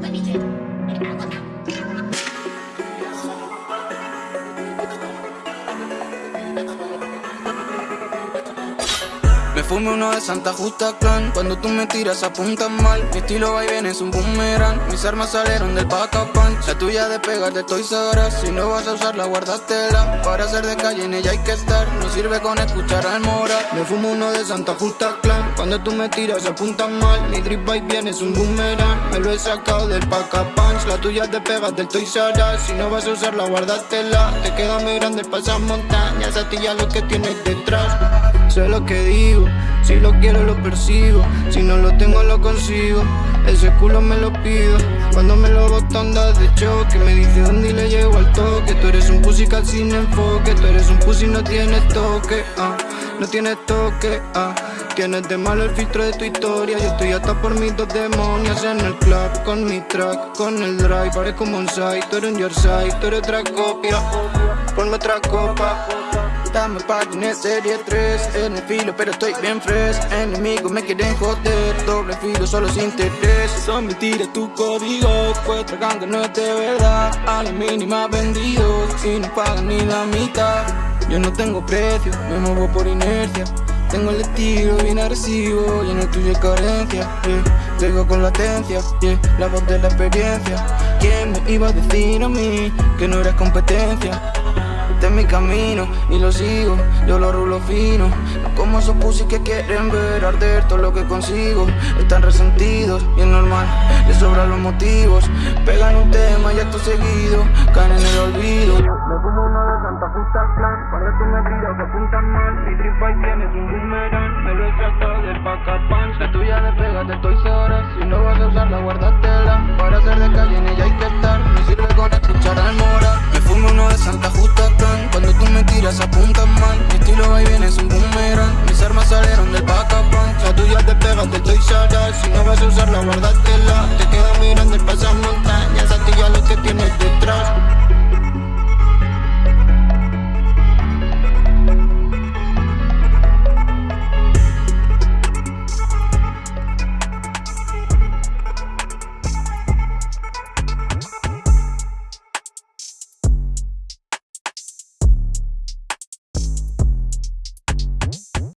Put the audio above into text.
Let me do it. Fume uno de Santa Justa Clan. Cuando tú me tiras apuntas mal. Mi estilo va y viene es un boomerang. Mis armas salieron del punch La tuya de pegar de Toys R Si no vas a usarla guárdatela. Para ser de calle en ella hay que estar. No sirve con escuchar al moral. Me fumo uno de Santa Justa Clan. Cuando tú me tiras apuntas mal. Mi drip va y viene es un boomerang. Me lo he sacado del punch La tuya de pegas del Toys R Si no vas a usarla guárdatela. Te queda muy grande el pasar montañas. A ti ya lo que tienes detrás Sé lo que digo, si lo quiero lo persigo. Si no lo tengo lo consigo, ese culo me lo pido. Cuando me lo boto andas de choque Me dice dónde y le llego al toque. Tú eres un pussy sin enfoque. Tú eres un pussy no tienes toque, ah. No tienes toque, ah. Tienes de malo el filtro de tu historia. Yo estoy hasta por mis dos demonios En el club, con mi track, con el drive. Parezco un side, tú eres un your side Tú eres otra copia, ponme otra copa Estamos en serie 3 En el filo pero estoy bien fresh Enemigos me quieren joder Doble filo solo sin interés Son mentiras tu código Pues tragando no es de verdad A la mínima vendidos Y no pagan ni la mitad Yo no tengo precio Me muevo por inercia tengo el estilo bien agresivo y en el tuyo carencia yeah. con latencia, yeah. la voz de la experiencia ¿Quién me iba a decir a mí que no eres competencia? Este es mi camino y lo sigo, yo lo rulo fino. No como esos pussy que quieren ver arder todo lo que consigo. Están resentidos y es normal, les sobran los motivos. Pegan un tema y acto seguido, caen en el olvido. Me fumo uno de Santa Justa Clan Cuando tú me tiras se apuntan mal. Mi drip y tienes un boomerang Me lo he sacado del pack punch La tuya de pega Te quedo mirando el pasado montañas A ti ya lo que tienes detrás.